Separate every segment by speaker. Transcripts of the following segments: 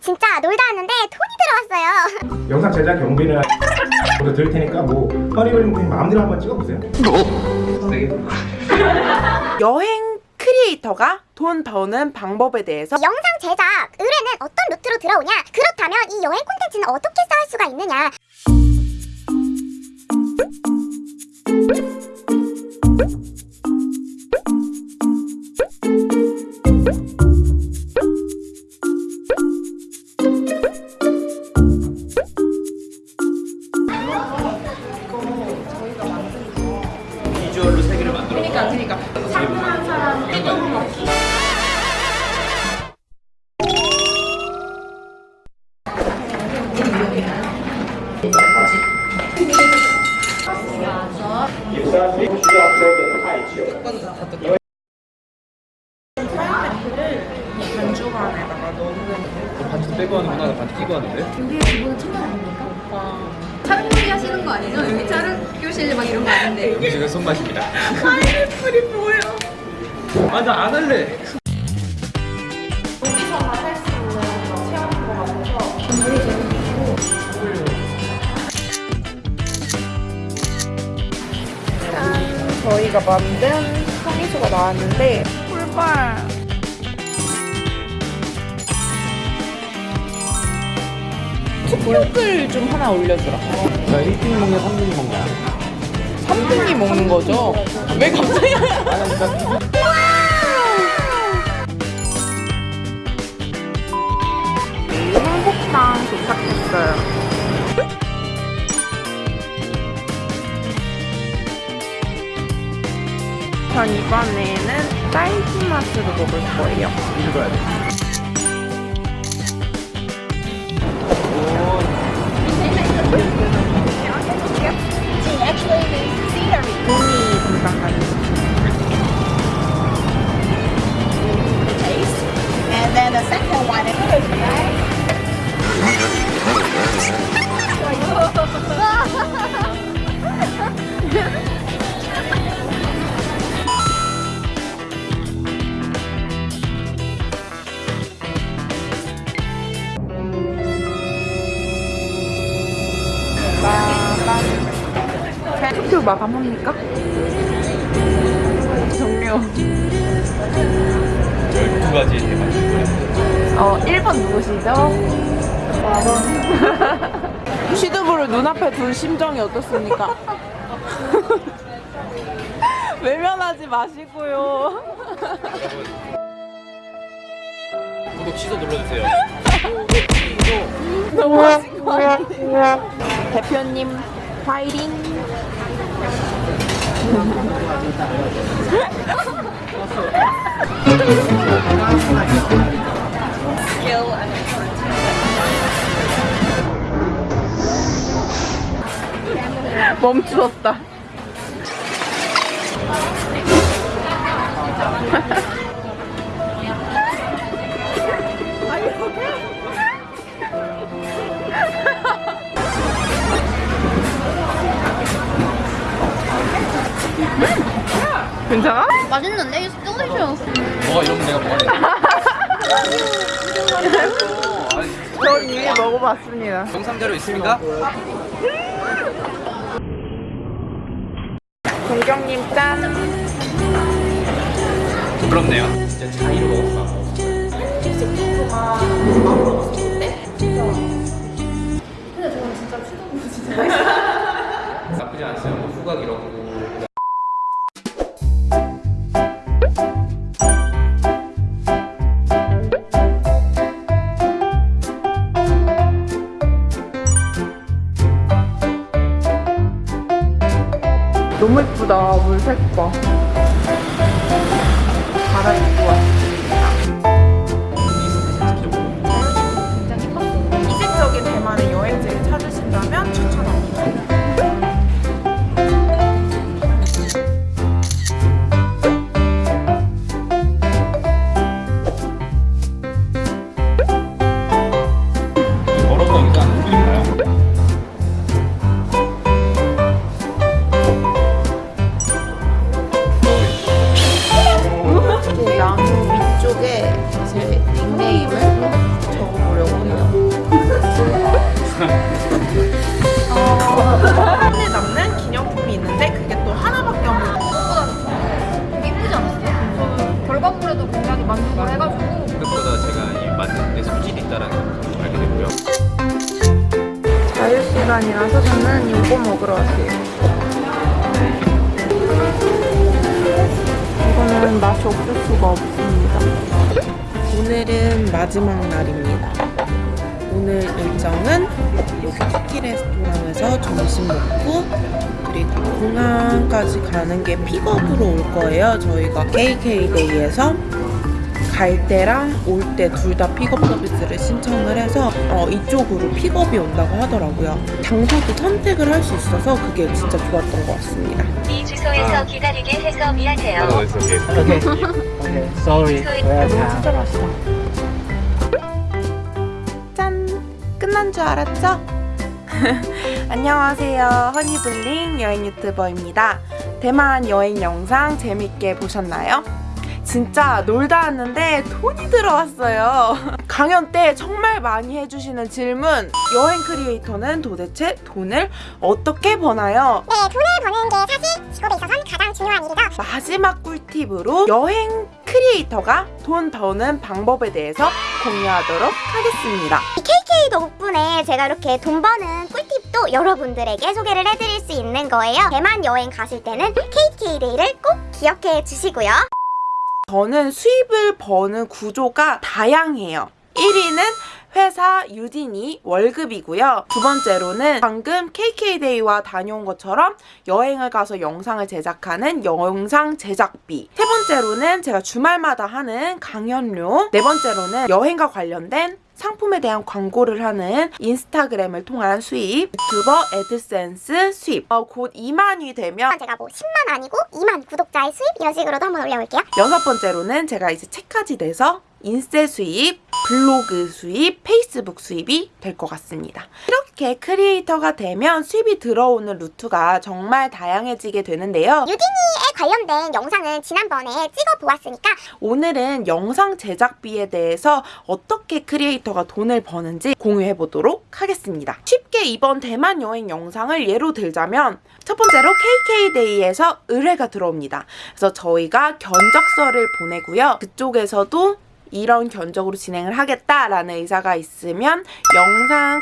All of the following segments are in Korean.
Speaker 1: 진짜 놀다 왔는데 돈이 들어왔어요.
Speaker 2: 영상 제작 경비는 모두 드릴 테니까 뭐 그냥 마음대로 한번 찍어보세요.
Speaker 3: 여행 크리에이터가 돈 버는 방법에 대해서
Speaker 1: 영상 제작 의뢰는 어떤 루트로 들어오냐? 그렇다면 이 여행 콘텐츠는 어떻게 쌓을 수가 있느냐?
Speaker 3: 그러니까 그러니까. 상한 사람 떼돈 먹기 반주간에다가 넣는
Speaker 4: 반지 빼고 하는구나. 나 반지 끼고 하는데.
Speaker 5: 준비해 기본은 챙겨 나옵니까? 촬영놀이 하시는 거 아니죠? 여기 촬영 교실 막 이런 거 아닌데
Speaker 4: 음식은 손맛입니다.
Speaker 3: 파인애플이 뭐예요?
Speaker 4: 아, 나 안 할래.
Speaker 3: 여기서만 할수 있는 그런 체험인 것 같아서 짠! 저희가 만든 성미수가 나왔는데 꿀빨 숙육을 좀 하나 올려주라
Speaker 4: 자, 1등이 먹냐, 3등이 먹냐.
Speaker 3: 3등이 먹는 거죠? 왜 갑자기 한복당 도착했어요. 전 이번에는 딸기 맛으로 먹을 거예요.
Speaker 4: 읽어야 돼.
Speaker 3: 마감합니까? 종료.
Speaker 4: 12가지 대박.
Speaker 3: 어, 1번 누구시죠? 시드부를 눈앞에 둔 심정이 어떻습니까? 외면하지 마시고요.
Speaker 4: 구독 취소 눌러주세요.
Speaker 3: 너무 하신 거 아니에요? 대표님, 파이팅! 멈추었다. 괜찮아?
Speaker 5: 맛있는데? 이거 쫄리셔
Speaker 4: 뭐가 이러면 내가 뭐하래.
Speaker 3: 전 이미 먹어봤습니다.
Speaker 4: 영상 자료 있습니까?
Speaker 3: 동경님 짠.
Speaker 4: 부럽네요. 진짜 자의로 먹었어. 나쁘지 않았어요. 뭐 후각 이렇고.
Speaker 3: 이거는 맛이 없을 수가 없습니다. 오늘은 마지막 날입니다. 오늘 일정은 여기 쿠키 레스토랑에서 점심 먹고 그리고 공항까지 가는 게 픽업으로 올 거예요. 저희가 KK데이에서 갈 때랑 올 때 둘 다 픽업 서비스를 신청을 해서 어, 이쪽으로 픽업이 온다고 하더라고요. 장소도 선택을 할 수 있어서 그게 진짜 좋았던 것 같습니다.
Speaker 6: 이 주소에서 기다리게 해서 미안해요.
Speaker 7: Okay. okay. Sorry.
Speaker 3: 너무 진짜 맛있다. 짠! 끝난 줄 알았죠? 안녕하세요. 허니블링 여행 유튜버입니다. 대만 여행 영상 재밌게 보셨나요? 진짜 놀다 왔는데 돈이 들어왔어요. 강연 때 정말 많이 해주시는 질문. 여행 크리에이터는 도대체 돈을 어떻게 버나요?
Speaker 1: 네, 돈을 버는 게 사실 직업에 있어서는 가장 중요한 일이죠.
Speaker 3: 마지막 꿀팁으로 여행 크리에이터가 돈 버는 방법에 대해서 공유하도록 하겠습니다.
Speaker 1: KK 덕분에 제가 이렇게 돈 버는 꿀팁도 여러분들에게 소개를 해드릴 수 있는 거예요. 대만 여행 가실 때는 KK 데이를 꼭 기억해 주시고요.
Speaker 3: 저는 수입을 버는 구조가 다양해요. 1위는 회사 유진이 월급이고요. 두 번째로는 방금 KK데이와 다녀온 것처럼 여행을 가서 영상을 제작하는 영상 제작비. 세 번째로는 제가 주말마다 하는 강연료. 네 번째로는 여행과 관련된 상품에 대한 광고를 하는 인스타그램을 통한 수입, 유튜버 애드센스 수입. 어, 곧 2만이 되면
Speaker 1: 제가 뭐 10만 아니고 2만 구독자의 수입 이런 식으로도 한번 올려볼게요.
Speaker 3: 여섯 번째로는 제가 이제 책까지 내서 인세 수입, 블로그 수입, 페이스북 수입이 될 것 같습니다. 이렇게 크리에이터가 되면 수입이 들어오는 루트가 정말 다양해지게 되는데요.
Speaker 1: 유진이에 관련된 영상을 지난번에 찍어 보았으니까
Speaker 3: 오늘은 영상 제작비에 대해서 어떻게 크리에이터가 돈을 버는지 공유해 보도록 하겠습니다. 쉽게 이번 대만 여행 영상을 예로 들자면 첫 번째로 KK데이에서 의뢰가 들어옵니다. 그래서 저희가 견적서를 보내고요. 그쪽에서도 이런 견적으로 진행을 하겠다라는 의사가 있으면 영상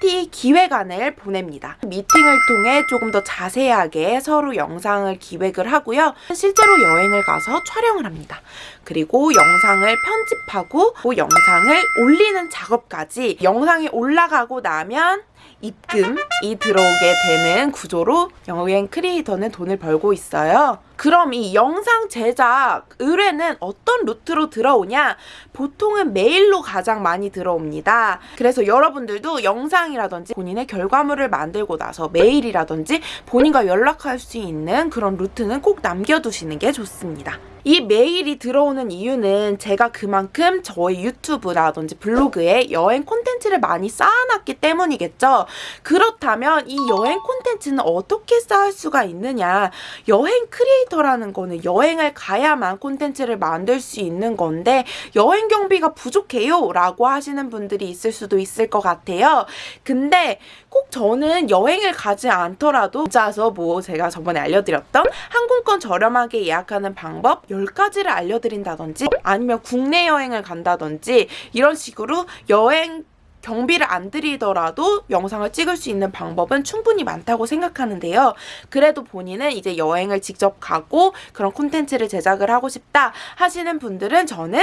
Speaker 3: 콘티 기획안을 보냅니다. 미팅을 통해 조금 더 자세하게 서로 영상을 기획을 하고요. 실제로 여행을 가서 촬영을 합니다. 그리고 영상을 편집하고 그 영상을 올리는 작업까지 영상이 올라가고 나면 입금이 들어오게 되는 구조로 여행 크리에이터는 돈을 벌고 있어요. 그럼 이 영상 제작 의뢰는 어떤 루트로 들어오냐? 보통은 메일로 가장 많이 들어옵니다. 그래서 여러분들도 영상이라든지 본인의 결과물을 만들고 나서 메일이라든지 본인과 연락할 수 있는 그런 루트는 꼭 남겨두시는 게 좋습니다. 이 메일이 들어오는 이유는 제가 그만큼 저희 유튜브라든지 블로그에 여행 콘텐츠를 많이 쌓아놨기 때문이겠죠. 그렇다면 이 여행 콘텐츠는 어떻게 쌓을 수가 있느냐? 여행 크리에이터라는 거는 여행을 가야만 콘텐츠를 만들 수 있는 건데 여행 경비가 부족해요 라고 하시는 분들이 있을 수도 있을 것 같아요. 근데 꼭 저는 여행을 가지 않더라도 혼자서 뭐 제가 저번에 알려드렸던 항공권 저렴하게 예약하는 방법 10가지를 알려드린다든지 아니면 국내 여행을 간다든지 이런 식으로 여행 경비를 안 들이더라도 영상을 찍을 수 있는 방법은 충분히 많다고 생각하는데요. 그래도 본인은 이제 여행을 직접 가고 그런 콘텐츠를 제작을 하고 싶다 하시는 분들은 저는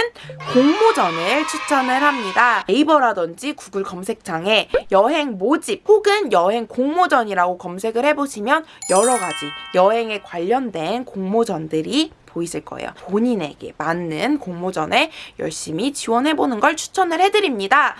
Speaker 3: 공모전을 추천을 합니다. 네이버라든지 구글 검색창에 여행 모집 혹은 여행 공모전이라고 검색을 해보시면 여러 가지 여행에 관련된 공모전들이 보이실 거예요. 본인에게 맞는 공모전에 열심히 지원해보는 걸 추천을 해드립니다.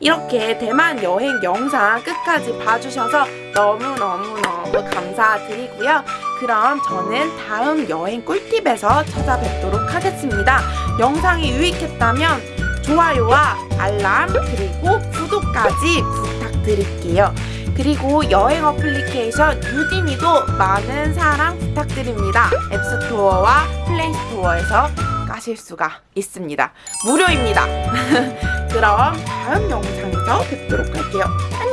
Speaker 3: 이렇게 대만 여행 영상 끝까지 봐주셔서 너무너무너무 감사드리고요. 그럼 저는 다음 여행 꿀팁에서 찾아뵙도록 하겠습니다. 영상이 유익했다면 좋아요와 알람 그리고 구독까지 부탁드릴게요. 그리고 여행 어플리케이션 유디니도 많은 사랑 부탁드립니다. 앱스토어와 플레이스토어에서 까실 수가 있습니다. 무료입니다. 그럼 다음 영상에서 뵙도록 할게요. 안녕!